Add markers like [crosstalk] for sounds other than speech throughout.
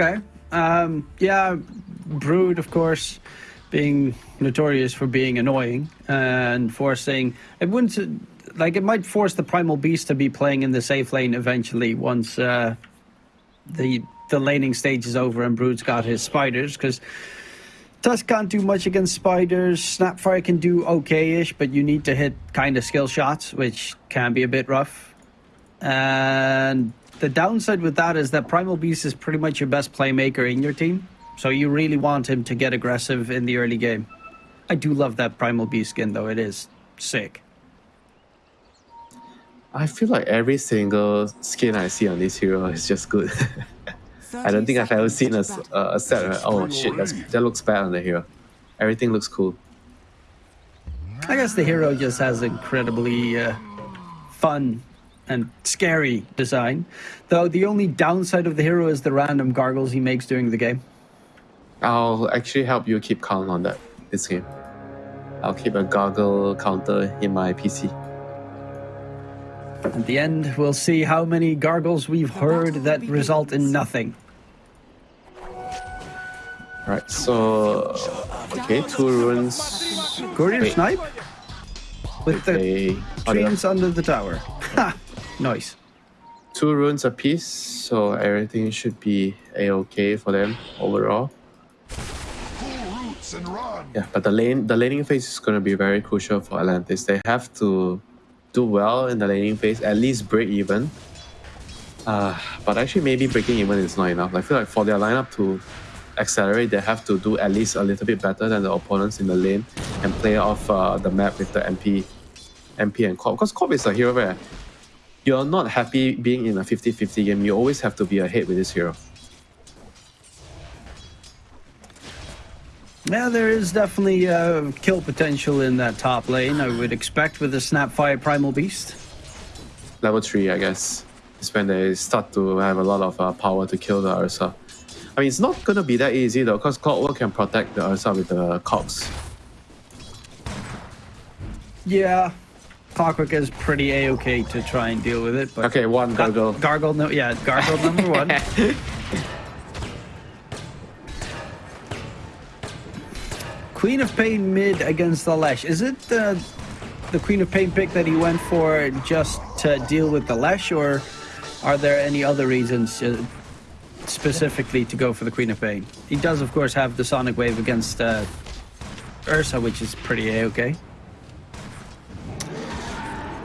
Okay. Um, yeah, Brood, of course, being notorious for being annoying and forcing. It wouldn't. Like, it might force the Primal Beast to be playing in the safe lane eventually once uh, the the laning stage is over and Brood's got his spiders, because. Tusk can't do much against spiders. Snapfire can do okay-ish, but you need to hit kind of skill shots, which can be a bit rough. And the downside with that is that Primal Beast is pretty much your best playmaker in your team. So you really want him to get aggressive in the early game. I do love that Primal Beast skin, though. It is sick. I feel like every single skin I see on this hero is just good. [laughs] I don't think I've ever seen a, a, a set. Where, oh shit, that's, that looks bad on the hero. Everything looks cool. I guess the hero just has incredibly uh, fun and scary design. Though the only downside of the hero is the random gargles he makes during the game. I'll actually help you keep count on that this game. I'll keep a gargle counter in my PC. At the end, we'll see how many gargles we've heard that result in nothing. Right, so okay, two runes. Guardian Snipe? With the Okay, trees under the tower. Nice. two runes apiece, so everything should be a okay for them overall. Yeah, but the lane, the laning phase is going to be very crucial for Atlantis. They have to do well in the laning phase, at least break even. Uh, but actually, maybe breaking even is not enough. I feel like for their lineup to accelerate, they have to do at least a little bit better than the opponents in the lane and play off uh, the map with the MP, MP and Corp. Because Corp is a hero where you're not happy being in a 50-50 game. You always have to be ahead with this hero. Yeah, there is definitely uh, kill potential in that top lane, I would expect, with the Snapfire Primal Beast. level 3 I guess is when they start to have a lot of uh, power to kill the Ursa. I mean it's not gonna be that easy though because Clockwork can protect the Ursa with the cogs. Yeah, Clockwork is pretty a-okay to try and deal with it, but... Okay, one Gar- gargle. Gargle, no, yeah, Gargle number one. [laughs] Queen of Pain mid against the Lesh. Is it the the Queen of Pain pick that he went for just to deal with the Lesh, or are there any other reasons uh, specifically to go for the Queen of Pain? He does, of course, have the Sonic Wave against uh, Ursa, which is pretty a-okay.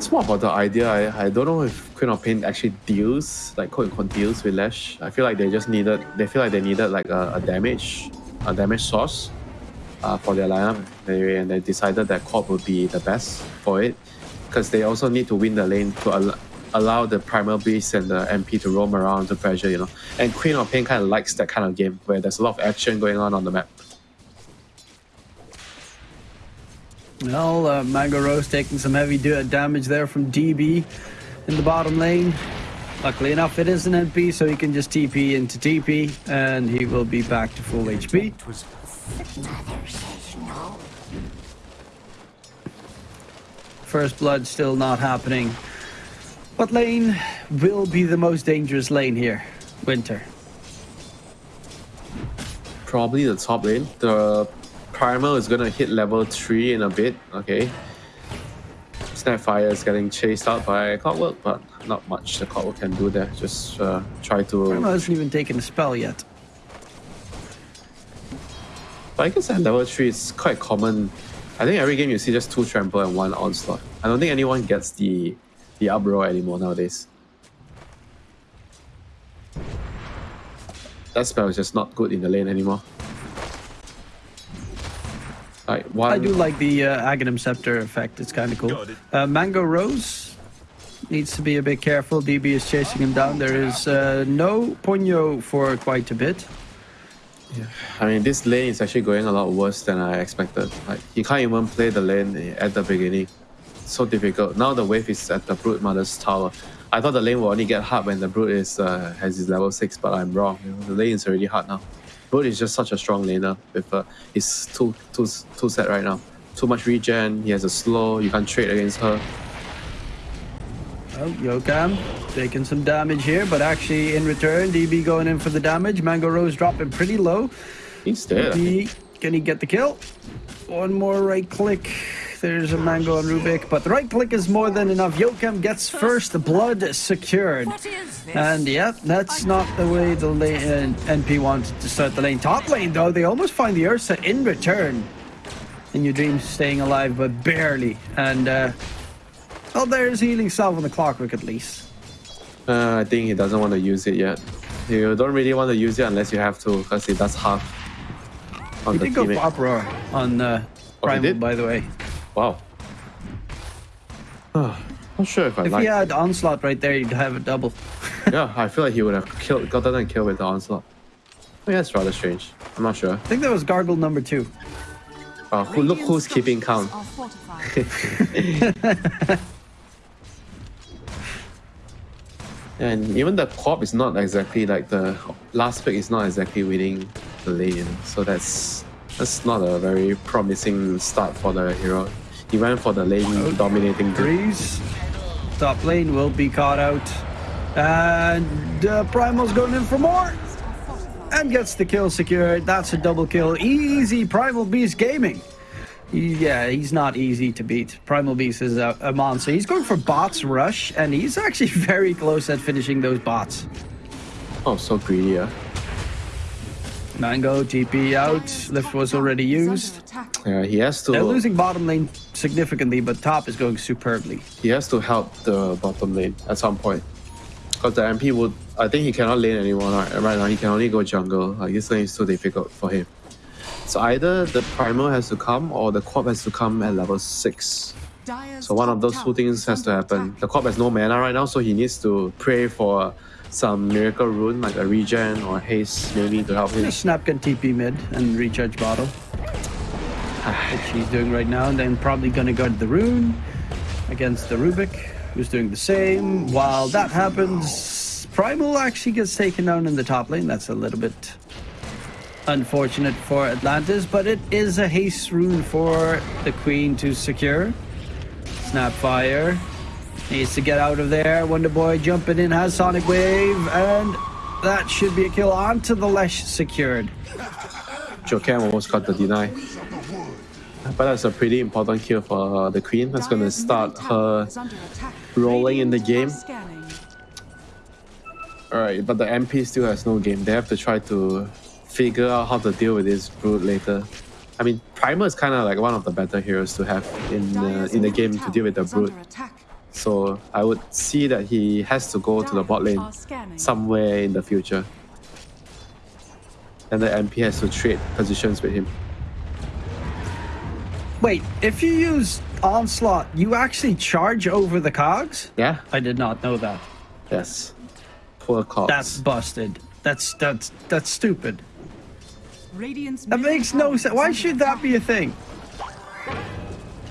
It's more about the idea. I, I don't know if Queen of Pain actually deals, like quote unquote deals with Lash. I feel like they just needed they feel like they needed like a, a damage a damage source uh, for their lineup. They, and they decided that Corp would be the best for it. Because they also need to win the lane to al- allow the Primal Beast and the MP to roam around to pressure, you know. And Queen of Pain kind of likes that kind of game where there's a lot of action going on on the map. Well, uh, Mango Rose taking some heavy damage there from DB in the bottom lane. Luckily enough, it is an MP, so he can just TP into TP, and he will be back to full HP. First blood still not happening. What lane will be the most dangerous lane here? Winter. Probably the top lane. The Primal is gonna hit level 3 in a bit, okay. Snapfire is getting chased out by Clockwork, but not much the Clockwork can do there. Just uh, try to... Primo hasn't even taken a spell yet. But I guess at level 3 it's quite common. I think every game you see just two trample and one onslaught. I don't think anyone gets the the uproar anymore nowadays. That spell is just not good in the lane anymore. Like one I do like the uh, Aghanim Scepter effect. It's kind of cool. Uh, Mango Rose needs to be a bit careful. DB is chasing him down. There is uh, no Ponyo for quite a bit. Yeah. I mean, this lane is actually going a lot worse than I expected. Like, you can't even play the lane at the beginning. so difficult. Now the wave is at the Broodmother's tower. I thought the lane will only get hard when the Brood is uh, has his level 6, but I'm wrong. The lane is already hard now. Brood is just such a strong laner with uh, his two, two, two set right now. Too much regen, he has a slow, you can't trade against her. Oh, Yokam taking some damage here, but actually in return, DB going in for the damage. Mango Rose dropping pretty low. He's dead. Can he get the kill? One more right click. There's a Mango on Rubick, but the right click is more than enough. Yokem gets first blood secured. What is this? And yeah, that's not the way the lane, uh, NP wanted to start the lane. Top lane, though, they almost find the Ursa in return. In your dreams, staying alive, but barely. And, uh, well, there's healing salve on the clockwork at least. Uh, I think he doesn't want to use it yet. You don't really want to use it unless you have to, because it does half on He the did go for teammate. Uproar on uh, Oh, Primal, did? by the way. Wow. I'm [sighs] not sure if I If like. he had Onslaught right there, you'd have a double. [laughs] yeah, I feel like he would have killed, gotten a kill with the onslaught. Oh, yeah, that's rather strange. I'm not sure. I think that was Gargle number two. Uh, who, look who's keeping count. [laughs] And even the corp is not exactly like the last pick is not exactly winning the lane, so that's that's not a very promising start for the hero. He went for the lane dominating group. Breeze. Top lane will be caught out. And uh, Primal's going in for more. And gets the kill secured. That's a double kill. Easy Primal Beast Gaming. Yeah, he's not easy to beat. Primal Beast is a, a monster. He's going for bots rush, and he's actually [laughs] very close at finishing those bots. Oh, so greedy, yeah. Mango, TP out. Lift was already used. Yeah, he has to... They're losing bottom lane significantly, but top is going superbly. he has to help the bottom lane at some point. Because the MP would I think he cannot lane anymore right, right now. He can only go jungle. Like this lane is too difficult for him. So either the primal has to come or the corp has to come at level six. So one of those two things has to happen. The corp has no mana right now, so he needs to pray for some miracle rune like a regen or haste maybe to help him. Just Snap can TP mid and recharge bottle. Ah. Which he's doing right now, and then probably gonna guard the rune against the Rubick, who's doing the same. While that happens, Primal actually gets taken down in the top lane. That's a little bit unfortunate for Atlantis, but it is a haste rune for the Queen to secure. Snapfire needs to get out of there. Wonder Boy jumping in has Sonic Wave, and that should be a kill onto the Lesh secured. Jokem almost got the deny. But that's a pretty important kill for uh, the queen. That's gonna start her rolling in the game. Alright, but the MP still has no game. They have to try to figure out how to deal with this brute later. I mean, Primer is kind of like one of the better heroes to have in uh, the, in the game to deal with the brute. So I would see that he has to go to the bot lane somewhere in the future. And the MP has to trade positions with him. Wait, if you use Onslaught, you actually charge over the cogs? Yeah? I did not know that. Yes. Poor cops. That's busted. That's that's that's stupid. That That makes no sense. Why should that be a thing?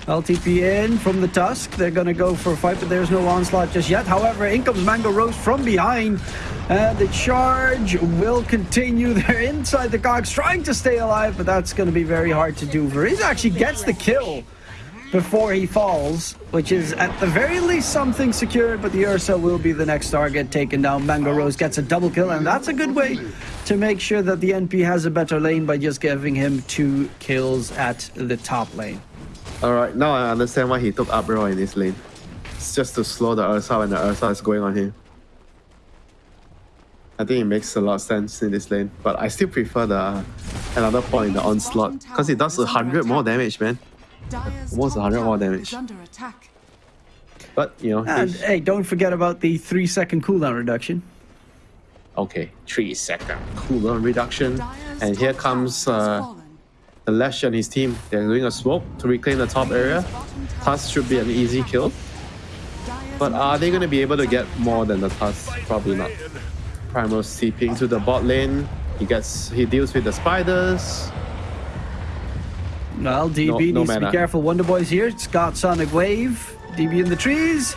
LTP in from the Tusk. They're gonna go for a fight, but there's no onslaught just yet. However, in comes Mango Rose from behind. And the charge will continue. They're inside the cogs, trying to stay alive, but that's gonna be very hard to do. Veriz actually gets the kill before he falls, which is at the very least something secured, but the Ursa will be the next target taken down. Mango Rose gets a double kill, and that's a good way to make sure that the NP has a better lane by just giving him two kills at the top lane. Alright, now I understand why he took Uproar in this lane. It's just to slow the Ursa when the Ursa is going on him. I think it makes a lot of sense in this lane, but I still prefer the another point in the onslaught because it does a hundred more damage, man. Almost 100 more damage. But you know, And he's- hey, don't forget about the three second cooldown reduction. okay, three second cooldown reduction, and here comes uh, the Lash and his team. They're doing a smoke to reclaim the top area. Tusk should be an easy kill, but are they going to be able to get more than the Tusk? Probably not. Primal seeping to the bot lane. He gets he deals with the spiders. Well, DB No- no needs to be careful. Wonder Boy's here. It's got Sonic Wave. DB in the trees.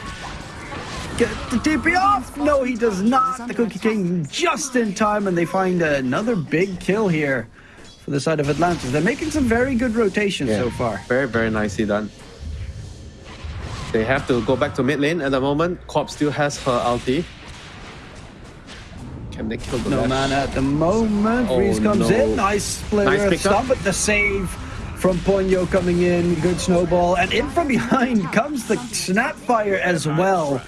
Get the TP off. No, he does not. The Cookie King just in time, and they find another big kill here for the side of Atlantis. They're making some very good rotation so far. Very very nicely done. They have to go back to mid lane at the moment. Corp still has her ulti. Can they kill the No Lash? man at the moment. Oh, Reese comes no. in. Nice splitter Nice of pickup. stun, but the save from Ponyo coming in. Good snowball. And in from behind [laughs] comes the Snapfire as well.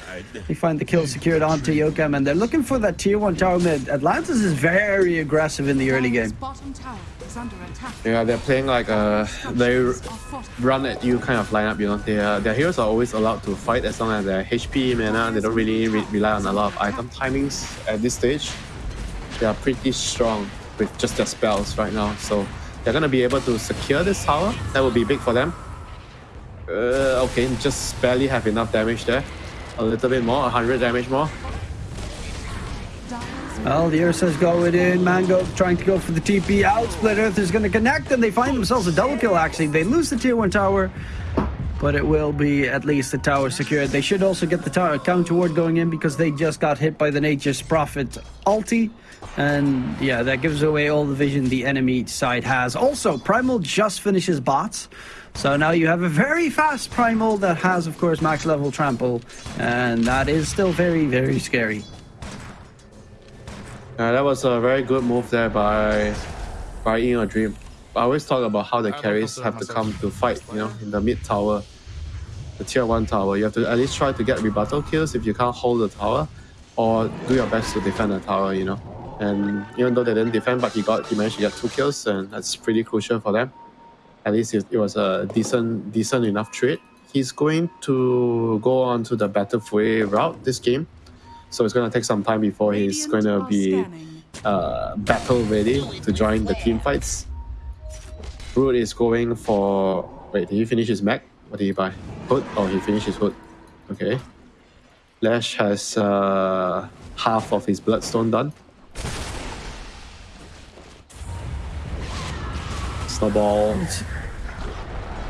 They find the kill secured onto Yokam, and they're looking for that tier 1 tower mid. Atlantis is very aggressive in the early Dire's game. bottom tower is under attack. Yeah, they're playing like uh, a they Structures are fortified. run at you kind of lineup. You know, their uh, their heroes are always allowed to fight as long as their HP mana. They don't really re- rely on a lot of item timings at this stage. They are pretty strong with just their spells right now, so they're gonna be able to secure this tower. That would be big for them. Uh, okay, just barely have enough damage there. A little bit more, 100 damage more. Well, the Ursa's going in. Mango trying to go for the TP out. Split Earth is going to connect, and they find themselves a double kill, actually. They lose the tier 1 tower, but it will be at least the tower secured. They should also get the tower counter ward going in because they just got hit by the Nature's Prophet ulti. And yeah, that gives away all the vision the enemy side has. Also, Primal just finishes bots. So now you have a very fast Primal that has, of course, max level trample. And that is still very, very scary. Uh, that was a very good move there by by In a Dream. I always talk about how the carries have to come to fight, you know, in the mid tower, the tier one tower. You have to at least try to get rebuttal kills if you can't hold the tower, or do your best to defend the tower, you know. And even though they didn't defend, but he got he managed to get two kills, and that's pretty crucial for them. At least it, it was a decent decent enough trade. He's going to go on to the Battle Fury route this game, so it's going to take some time before he's going to be uh, battle ready to join the team fights. Brood is going for. Wait, did he finish his mech? What did he buy? Hood? Oh, he finished his hood. Okay. Lash has uh, half of his bloodstone done. Snowball.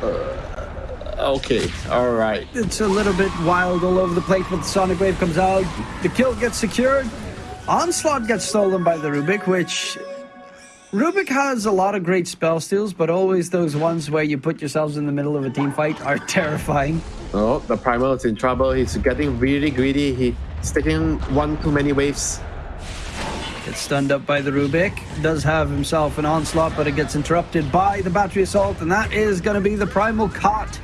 Uh, okay, alright. it's a little bit wild all over the place, but the Sonic Wave comes out. The kill gets secured. Onslaught gets stolen by the Rubick, which Rubick has a lot of great spell steals, but always those ones where you put yourselves in the middle of a team fight are [laughs] terrifying. Oh, the Primal is in trouble. He's getting really greedy. He's taking one too many waves. Gets stunned up by the Rubick. Does have himself an onslaught, but it gets interrupted by the battery assault, and that is going to be the primal caught.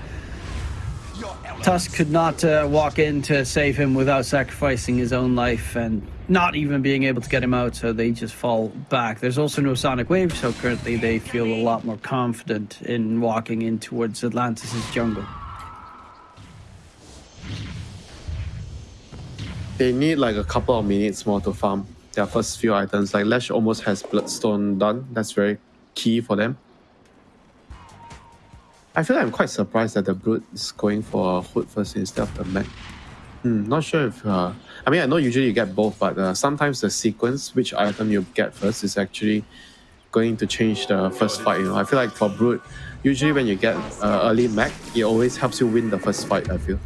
Tusk could not uh, walk in to save him without sacrificing his own life and not even being able to get him out, so they just fall back. There's also no sonic wave, so currently they feel a lot more confident in walking in towards Atlantis' jungle. They need like a couple of minutes more to farm their first few items. Like Lash almost has Bloodstone done. That's very key for them. I feel like I'm quite surprised that the Brute is going for Hood first instead of the Mech. Hmm, not sure if. Uh, I mean, I know usually you get both, but uh, sometimes the sequence, which item you get first, is actually going to change the first fight. You know, I feel like for Brute, usually when you get uh, early Mech, it always helps you win the first fight. I feel.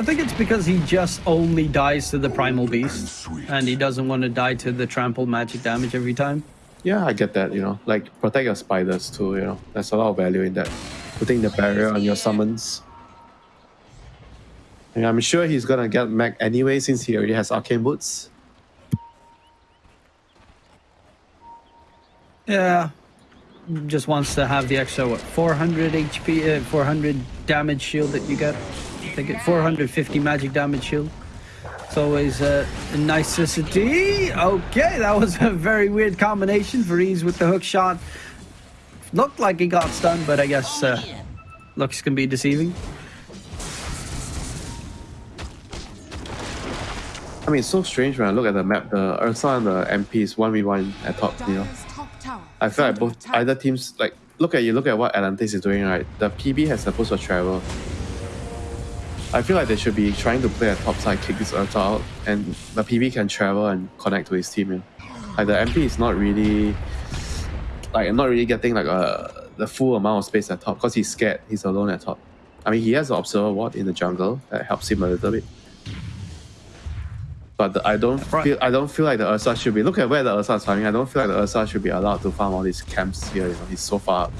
I think it's because he just only dies to the primal beast, and he doesn't want to die to the trample magic damage every time. Yeah, I get that, you know. Like protect your spiders too, you know. There's a lot of value in that. Putting the barrier on your summons. And I'm sure he's gonna get Mac anyway since he already has arcane boots. Yeah, just wants to have the extra what 400 HP, uh, 400 damage shield that you get. Think it 450 magic damage shield. It's always uh, a necessity. Okay, that was a very weird combination for ease with the hook shot. Looked like he got stunned, but I guess uh, looks can be deceiving. I mean, it's so strange when I look at the map. The Ursa and the MP is 1v1 at top, you know. I feel like both either teams like look at you look at what Atlantis is doing right. The PB has supposed to travel. I feel like they should be trying to play a top side, kick this Ursa out, and the PB can travel and connect to his team. You know? Like the MP is not really like not really getting like a the full amount of space at top because he's scared. He's alone at top. I mean, he has the observer ward in the jungle that helps him a little bit. But the, I don't Right. feel I don't feel like the Ursa should be. Look at where the Ursa is farming. I don't feel like the Ursa should be allowed to farm all these camps here. You know, he's so far up.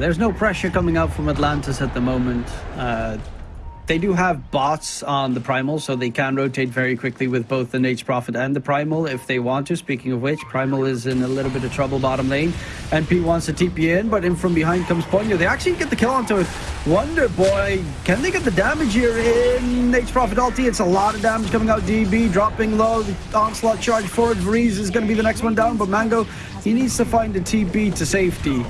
There's no pressure coming out from Atlantis at the moment. Uh, they do have bots on the Primal, so they can rotate very quickly with both the Nature's Prophet and the Primal if they want to. Speaking of which, Primal is in a little bit of trouble bottom lane. NP wants to TP in, but in from behind comes Ponyo. They actually get the kill onto Wonder Boy. Can they get the damage here in Nature's Prophet ulti? It's a lot of damage coming out. DB dropping low. The onslaught charge forward. Vreeze is going to be the next one down, but Mango, he needs to find a TP to safety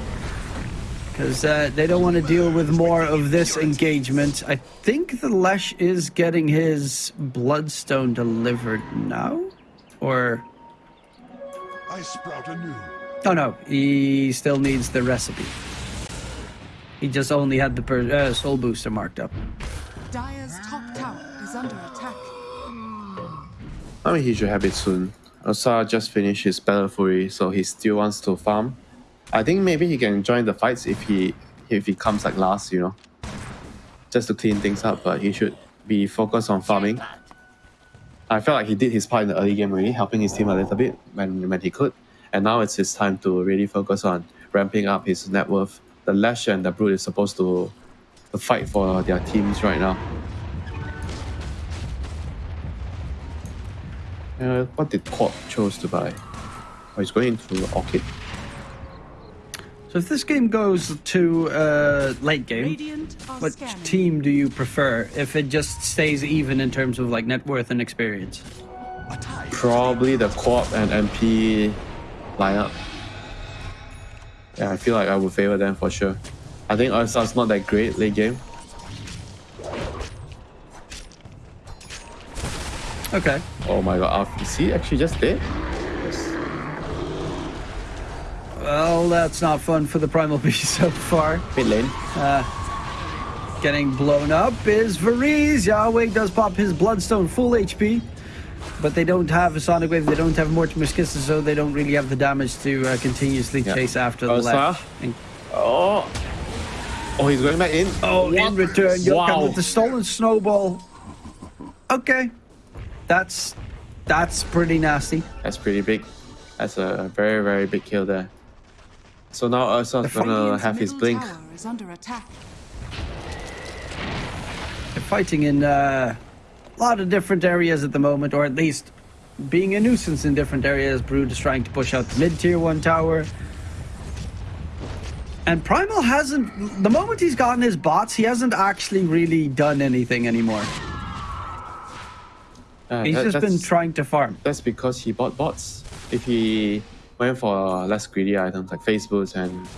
because uh, they don't want to deal with more of this engagement. I think the Lesh is getting his Bloodstone delivered now, or I sprout anew. oh no, he still needs the recipe. He just only had the per- uh, Soul Booster marked up. Dire's top tower is under attack. I mean, he should have it soon. Ursa just finished his Battle Fury, so he still wants to farm. I think maybe he can join the fights if he if he comes like last, you know, just to clean things up. But he should be focused on farming. I felt like he did his part in the early game really, helping his team a little bit when when he could, and now it's his time to really focus on ramping up his net worth. The Lash and the Brute is supposed to, to fight for their teams right now. Uh, what did Corp chose to buy? Oh, he's going into Orchid. So if this game goes to uh, late game, Radiant are what scanning. team do you prefer? If it just stays even in terms of like net worth and experience. Probably the Co-op and MP lineup. Yeah, I feel like I would favor them for sure. I think Ursa's not that great late game. Okay. Oh my god, Alf- is he actually just dead? Yes. Well, that's not fun for the Primal Beast [laughs] so far. Mid lane. Getting blown up is Varize. Yahweh does pop his Bloodstone full HP. But they don't have a Sonic Wave, they don't have Mortimer's Kisses, so they don't really have the damage to uh, continuously Yeah. chase after the Ursa? left. And- Oh. Oh, he's going back in. oh, in return, you'll come with the stolen snowball. Okay. That's that's pretty nasty. That's pretty big. That's a very, very big kill there. So now Ursa's gonna have his blink. tower is under attack. They're fighting in uh, a lot of different areas at the moment, or at least being a nuisance in different areas. Brood is trying to push out the mid tier one tower. And Primal hasn't, the moment he's gotten his bots, he hasn't actually really done anything anymore. Uh, He's that- just been trying to farm. That's because he bought bots. If he went for less greedy items like phase boots and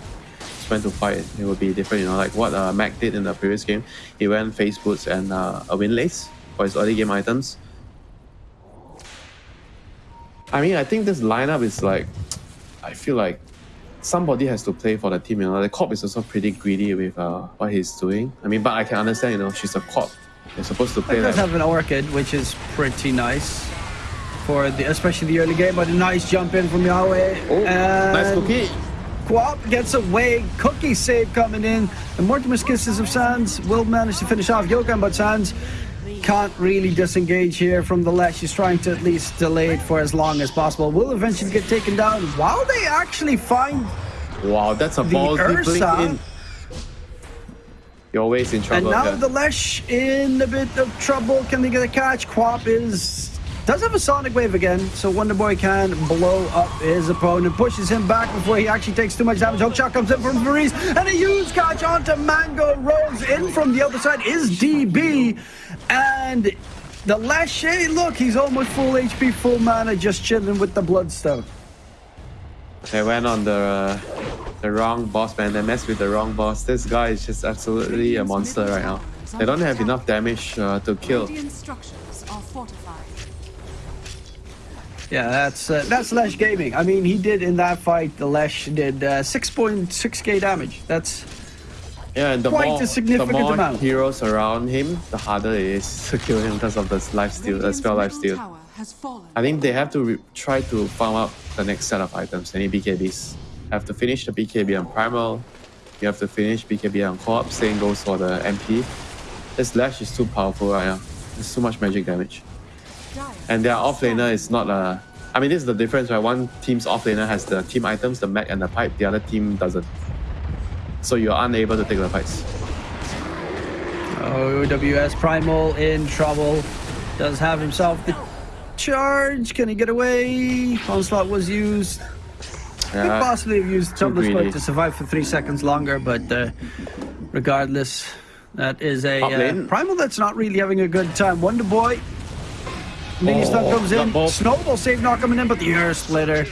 went to fight, it would be different. You know, like what uh, Mac did in the previous game. He went phase boots and uh, a wind lace for his early game items. I mean, I think this lineup is like, I feel like somebody has to play for the team. You know, the cop is also pretty greedy with uh, what he's doing. I mean, but I can understand. You know, she's a cop. They're supposed to play does like have an Orchid, which is pretty nice. For the, especially the early game, but a nice jump in from Yahweh. oh, nice cookie. Quap gets away. Cookie save coming in. And Mortimer's Kisses of Sands will manage to finish off Yogan, but Sands can't really disengage here from the Lesh. He's trying to at least delay it for as long as possible. Will eventually get taken down while they actually find. Wow, that's a ballsy blink in. You're always in And now here. the Lesh in a bit of trouble. Can they get a catch? Quap is. Does have a Sonic Wave again, so Wonder Boy can blow up his opponent, pushes him back before he actually takes too much damage. Hookshot comes in from Varize, and a huge catch onto Mango. Rolls in from the other side is DB, and the Lesh. Hey, look, he's almost full HP, full mana, just chilling with the Bloodstone. They went on the uh, the wrong boss, man. They messed with the wrong boss. This guy is just absolutely a monster right now. They don't have enough damage uh, to kill. Yeah, that's uh, that's Lesh Gaming. I mean, he did in that fight. The Lesh did uh, 6.6k damage. That's Yeah, and the Quite more, a significant the more amount. heroes around him, the harder it is to kill him because of the life steal, the spell life steal. tower has fallen. I think they have to re- try to farm up the next set of items, any BKBs. Have to finish the BKB on Primal. You have to finish BKB on Co-op. Same goes for the MP. This Lash is too powerful right now. There's too much magic damage. And their top offlaner is not a. I mean, this is the difference, right? One team's offlaner has the team items, the mech, and the pipe. The other team doesn't. so you're unable to take the fights. OWS Primal in trouble. Does have himself the charge. Can he get away? Onslaught was used. Could possibly have used Tumblr. To survive for three seconds longer, but uh, regardless, that is a uh. Primal that's not really having a good time. Wonder Boy. Mini stun comes in. Snowball save not coming in, but the air splitter.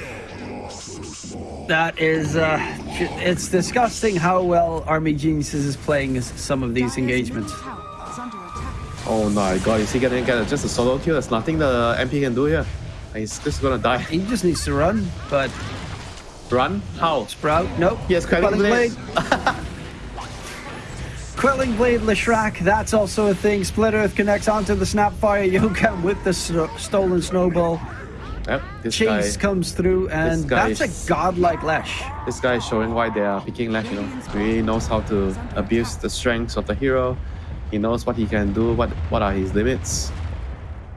That is, uh, it's disgusting how well Army Geniuses is playing some of these engagements. tower is under attack. Oh my god, is he gonna get just a solo kill? There's nothing the MP can do here. He's just gonna die. He just needs to run, but Run? How? Sprout, nope. Yes, Quelling Blade. [laughs] Quelling Blade Leshrac, that's also a thing. Split Earth connects onto the Snapfire Yoga [laughs] with the stolen snowball. Yep, this Chase guy, comes through, and that's is- a godlike Lash. this guy is showing why they are picking Lash. You know, he really knows how to abuse the strengths of the hero. He knows what he can do, what what are his limits,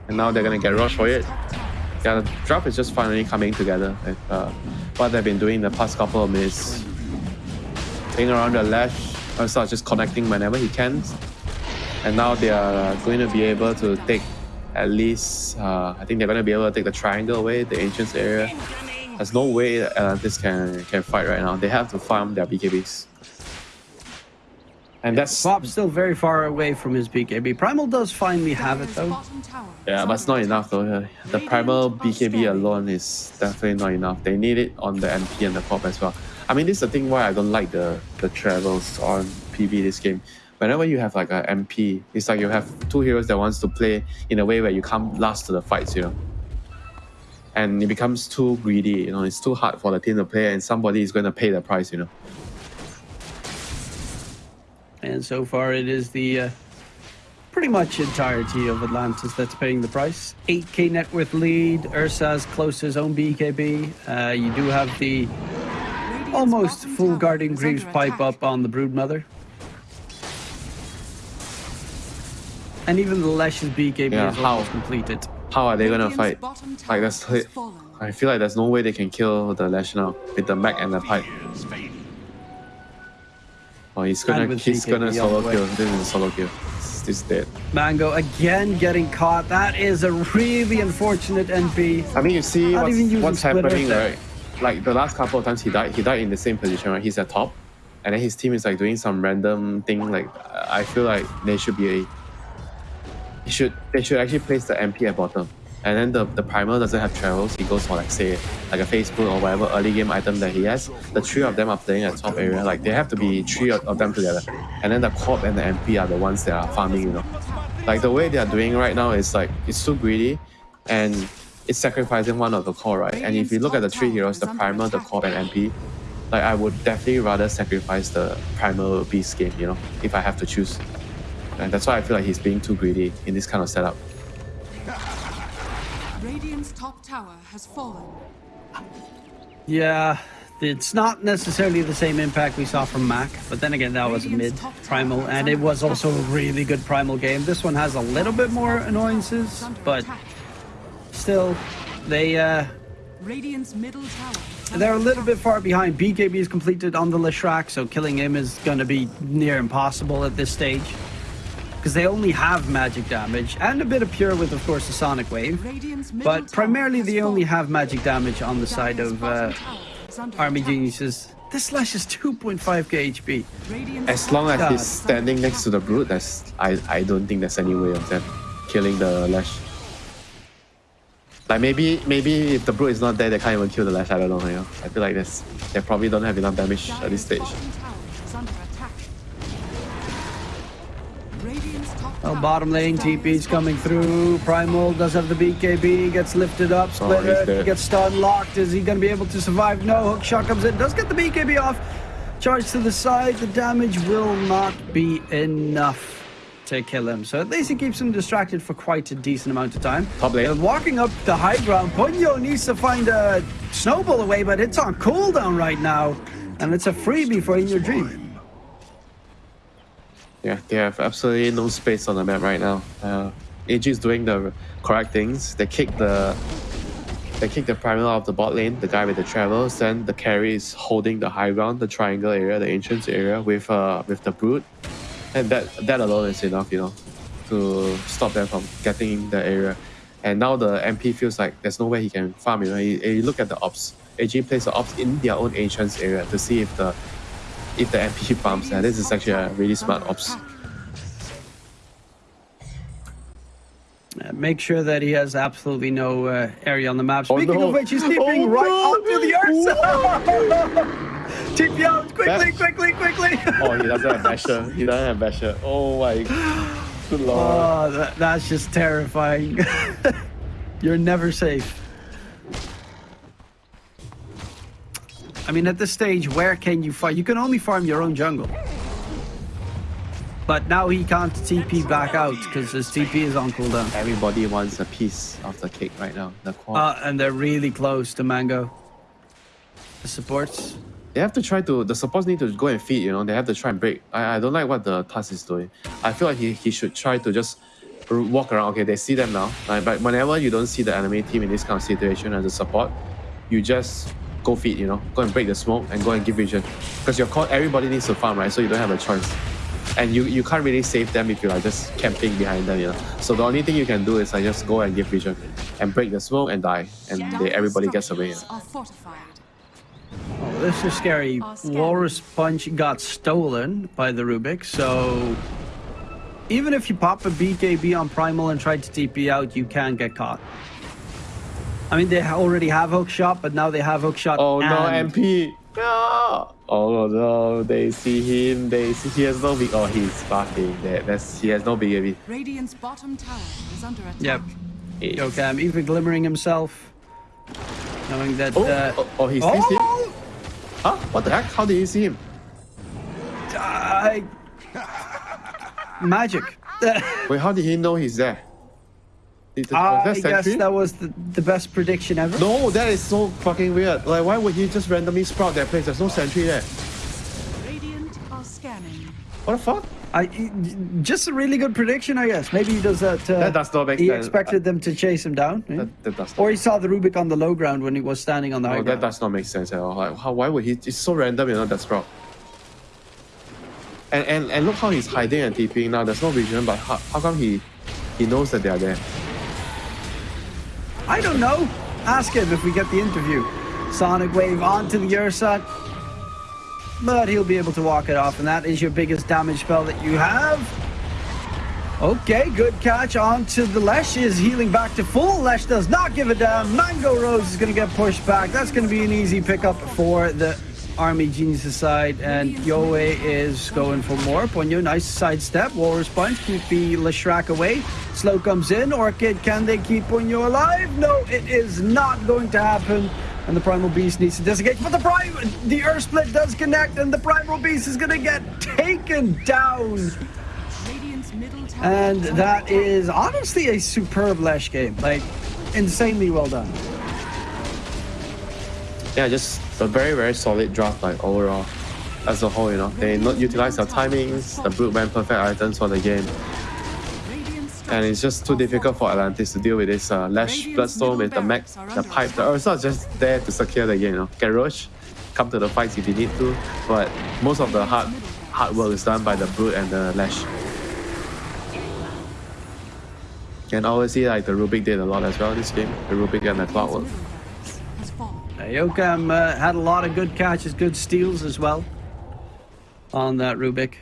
and now they're gonna get rushed for it. Yeah, the drop is just finally coming together. And, uh, what they've been doing the past couple of minutes, playing around the Lash, or start just connecting whenever he can, and now they are going to be able to take at least. Uh, I think they're going to be able to take the triangle away, the ancients area. There's no way that Atlantis can can fight right now. They have to farm their BKBs. And that's Bob's still very far away from his BKB. Primal does finally have it though. yeah, but it's not enough though. The primal BKB alone is definitely not enough. They need it on the MP and the pop as well. I mean, this is the thing why I don't like the the travels on PV this game. Whenever you have like a MP, it's like you have two heroes that wants to play in a way where you come last to the fights, you know. And it becomes too greedy, you know. It's too hard for the team to play, and somebody is going to pay the price, you know. And so far, it is the uh, pretty much entirety of Atlantis that's paying the price. 8k net worth lead. Ursa's close to his own BKB. Uh, you do have the almost full tower Guardian is Greaves pipe up on the Broodmother. And even the Lesh's BKB Yeah, is how? almost completed. How are they going to fight? Like that's has fallen. I feel like there's no way they can kill the Lash now with the mech and the pipe. Oh, he's gonna he's BKB gonna solo kill. This is a solo kill. This this is dead. Mango again getting caught. That is a really unfortunate NP. I mean, you see Not what's, even what's happening, there. right? Like the last couple of times he died, he died in the same position, right? He's at top, and then his team is like doing some random thing. Like I feel like they should be a. They should they should actually place the MP at bottom, and then the the primer doesn't have travels. He goes for like say like a Facebook or whatever early game item that he has. The three of them are playing at top area. Like they have to be three of, them together, and then the corp and the MP are the ones that are farming. You know, like the way they are doing right now is like it's too greedy, and it's sacrificing one of the core, right? And if you look at the three heroes, the primer, the Core, and MP, like I would definitely rather sacrifice the primal beast game. You know, if I have to choose. And that's why I feel like he's being too greedy in this kind of setup. Radiant's top tower has fallen. Yeah, it's not necessarily the same impact we saw from Mac, but then again, that was a mid primal, and it was also a really good primal game. This one has a little bit more annoyances, but attack. Still, they uh, Radiant's middle tower. They're a little bit far behind. BKB is completed on the Leshrac, so killing him is going to be near impossible at this stage. Because they only have magic damage and a bit of pure with, of course, the Sonic Wave. But primarily, they only have magic damage on the side of uh, tower is under Army. Geniuses. This Slash is 2.5k HP. As long as top he's tower is under standing next to the attack. brute, that's I, I don't think there's any way of them killing the lash. Like maybe maybe if the brute is not there, they can't even kill the lash. I don't know. You know? I feel like this they probably don't have enough damage at this stage. bottom tower is under attack. Radiant's top Well, tower bottom lane, TP is TP's coming through. Primal does have the BKB, gets lifted up. Oh, Splitter dead. gets stun locked. Is he going to be able to survive? No, hook shot comes in, does get the BKB off. Charge to the side. The damage will not be enough to kill him. So at least he keeps him distracted for quite a decent amount of time. Uh, walking up the high ground, Ponyo needs to find a snowball away, but it's on cooldown right now. And it's a freebie for In Your Dream. Yeah, they have absolutely no space on the map right now. Uh, AG is doing the correct things. They kick the They kick the primal out of the bot lane, the guy with the travels, then the carry is holding the high ground, the triangle area, the ancients area with uh with the brute. And that that alone is enough, you know, to stop them from getting in the area. And now the MP feels like there's no way he can farm, you know. You, you look at the ops. AG plays the ops in their own ancients area to see if the if the MP [laughs] farms there. This is actually a really smart ops. Uh, make sure that he has absolutely no uh, area on the map. Oh, Speaking no. of which, he's keeping Oh, right no. onto the. [laughs] TP out quickly, quickly, quickly. Oh, he doesn't have basher. He doesn't have basher. Oh my good lord. Oh, that, that's just terrifying. [laughs] You're never safe. I mean, at this stage, where can you farm? You can only farm your own jungle. But now he can't TP back out because his TP is on cooldown. Everybody wants a piece of the cake right now. The. Uh, and they're really close to Mango. The supports. They have to try to. The supports need to go and feed. You know, they have to try and break. I, I don't like what the Tusk is doing. I feel like he, he should try to just walk around. Okay, they see them now. Like, but whenever you don't see the enemy team in this kind of situation as a support, you just go feed. You know, go and break the smoke and go and give vision. Because your core, everybody needs to farm, right? So you don't have a choice. And you, you can't really save them if you're like just camping behind them, you know. So the only thing you can do is like just go and give vision and break the smoke and die, and they, everybody gets away. you know. structures Are fortified. Oh, this is scary. Are. Walrus Punch got stolen by the Rubick, so even if you pop a BKB on Primal and try to TP out, you can get caught. I mean, they already have hook shot, but now they have hook shot. Oh no, MP! No! Oh no, they see him, they see he has no big oh he's fucking dead. That's he has no BKB. Radiant's bottom tower is under attack. Yep. It's- Okay, I'm even glimmering himself, knowing that. Oh, uh, oh, oh, he sees him? oh, Huh? What the heck? How did you see him? I... Magic. [laughs] Wait, how did he know he's there? it- was I guess that was the, the best prediction ever. No, that is so fucking weird. Like why would he just randomly sprout that place? There's no sentry there. Radiant are scanning. What the fuck? I just a really good prediction, I guess. Maybe he does that. Uh, That does not make He sense. expected them to chase him down, eh? That, that does or he saw the Rubick on the low ground when he was standing on the high No, that does not make sense at all. Like, how, why would he? It's so random, you know, that sprout. And, and and look how he's hiding and TPing now. There's no vision, but how, how come he he knows that they are there? I don't know. Ask him if we get the interview. Sonic Wave onto the Ursa. But he'll be able to walk it off, and that is your biggest damage spell that you have. Okay, good catch onto the Lesh is healing back to full. Lesh does not give a damn. Mango Rose is going to get pushed back. That's going to be an easy pickup for the Army Geniuses side. And Yoe is going for more. Ponyo, nice sidestep. Walrus Punch, keep the Leshrac away. Slow comes in. Orchid, can they keep Ponyo alive? No, it is not going to happen. And the Primal Beast needs to disengage. But the Prime, the Earth Split does connect, and the Primal Beast is going to get taken down. Radiant's middle tower And is under that attack. is honestly a superb Lesh game. Like, insanely well done. Yeah, just a very very solid draft like overall, as a whole. You know, they not utilize their timings. The brute went perfect items for the game, Radiant's and it's just too difficult for. Atlantis to deal with this uh, Lash Bloodstorm Bloodstone with the middle mech, the pipe. The attack. Ursa is just there to secure the game. You know, Garrosh, come to the fights if you need to, but most of the hard hard work is done by the brute and the Lash. And obviously, like the Rubick did a lot as well in this game. The Rubick and the Clockwork. Radiant's middle barracks has fallen. Uh, Yokam uh, had a lot of good catches, good steals as well on that Rubick.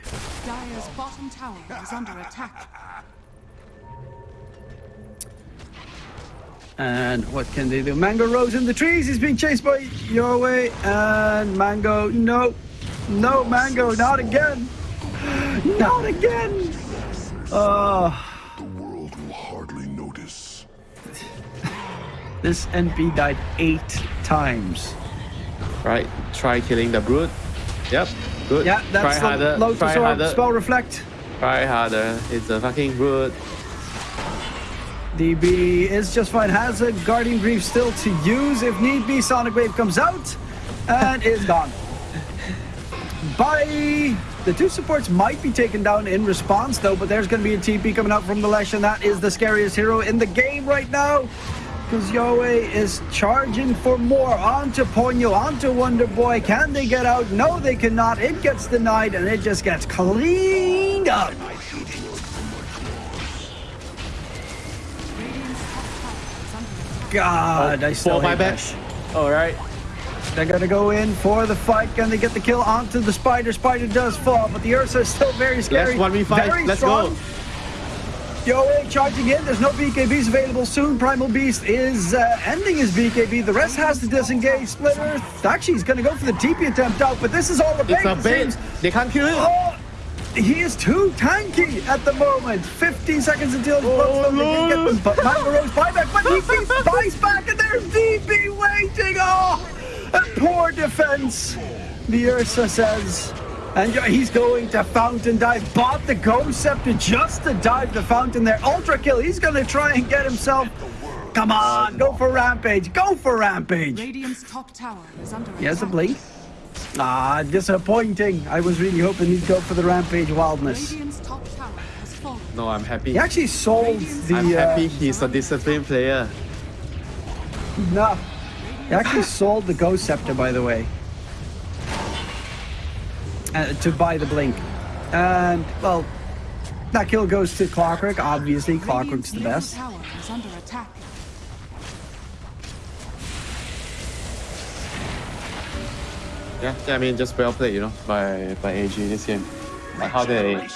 Dire's bottom tower is under attack. And what can they do? Mango Rose in the trees. He's being chased by your way. And Mango, no. No, Mango, not again. Not again. Oh, The world will hardly notice. this NP died eight times. Right, try killing the brute. Yep, good. Yeah, that's try the harder. Lotus try harder. spell reflect. Try harder. It's a fucking brute. DB is just fine. Has a Guardian Greaves still to use if need be. Sonic Wave comes out and is gone. Bye. The two supports might be taken down in response though, but there's going to be a TP coming out from the Lesh, and that is the scariest hero in the game right now. because Yahweh is charging for more onto Ponyo, onto Wonder Boy. Can they get out? No, they cannot. It gets denied and it just gets cleaned up. God, I still hate that. All right. They're gonna go in for the fight. Can they get the kill onto the spider? Spider does fall, but the Ursa is still very scary. Let's 1v5. Very Let's strong. go. Yoa charging in. There's no BKBs available soon. Primal Beast is uh, ending his BKB. The rest has to disengage. Splitter actually he's gonna go for the TP attempt out, but this is all a bait. It's a it bait. They can't kill it. Oh, he is too tanky at the moment. 15 seconds until his bloodstone no. can get them. But Mangaro's buyback, but he keeps [laughs] buys back, and there's DB waiting. Oh, a poor defense. The Ursa says. And he's going to fountain dive. Bought the Ghost Scepter just to dive the fountain there. Ultra kill. He's going to try and get himself. Come on, go for Rampage. Go for Rampage. Radiant's top tower is under He has a attack. blink. Ah, disappointing. I was really hoping he'd go for the Rampage Wildness. Radiant's top tower has fallen. No, I'm happy. He actually sold the. I'm uh, happy he's a disciplined player. No. He actually sold the Ghost Scepter, by the way. Uh, to buy the Blink. And, well, that kill goes to Clockwork. Obviously, Clockwork's Radiant's the middle best. Yeah, yeah, I mean, just well played, you know, by by AG this game. Like how they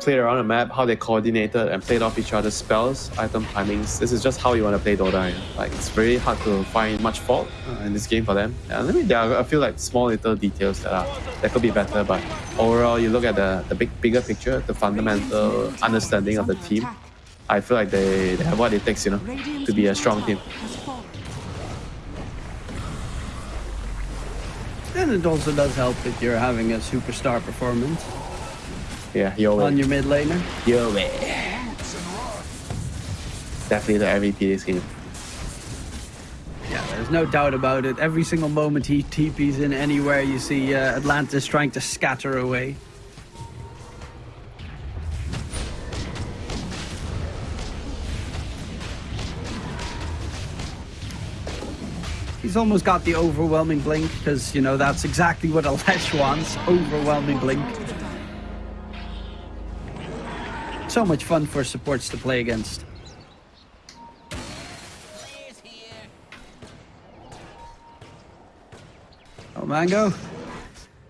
played around the map, how they coordinated and played off each other's spells, item timings. This is just how you want to play Dota. Like it's very hard to find much fault uh, in this game for them. And I mean, there are I feel like small little details that are that could be better, but overall, you look at the the big bigger picture, the fundamental understanding of the team. I feel like they, they have what it takes, you know, to be a strong team. And it also does help that you're having a superstar performance Yeah, yo, on your mid laner. yo, Definitely the MVP this game. Yeah, there's no doubt about it. Every single moment he TPs in anywhere, you see uh, Atlantis trying to scatter away. He's almost got the overwhelming blink because, you know, that's exactly what Alesh wants. Overwhelming blink. So much fun for supports to play against. Oh, Mango.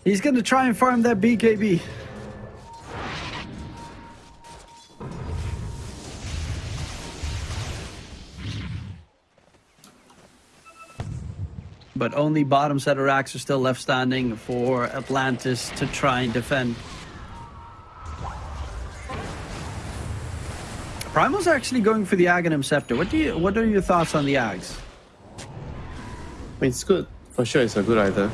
He's going to try and farm that BKB. But only bottom set of racks are still left standing for Atlantis to try and defend. Primal's actually going for the Aghanim Scepter. What do you? What are your thoughts on the Ags? I mean, it's good. For sure, it's a good idea.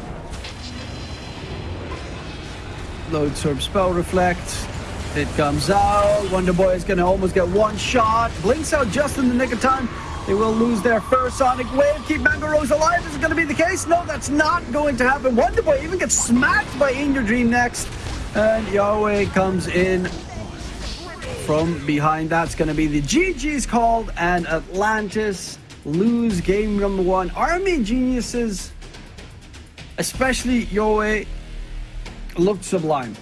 Lotus Orb Spell Reflect. It comes out. Wonder Boy is going to almost get one shot. Blinks out just in the nick of time. They will lose their first Sonic Wave. Keep Mango Rose alive. Is it going to be the case? No, that's not going to happen. Wonder Boy even gets smacked by In Your Dream next. And Yahweh comes in from behind. That's going to be the GG's called. And Atlantis lose game number one. Army Geniuses, especially Yahweh, looked sublime.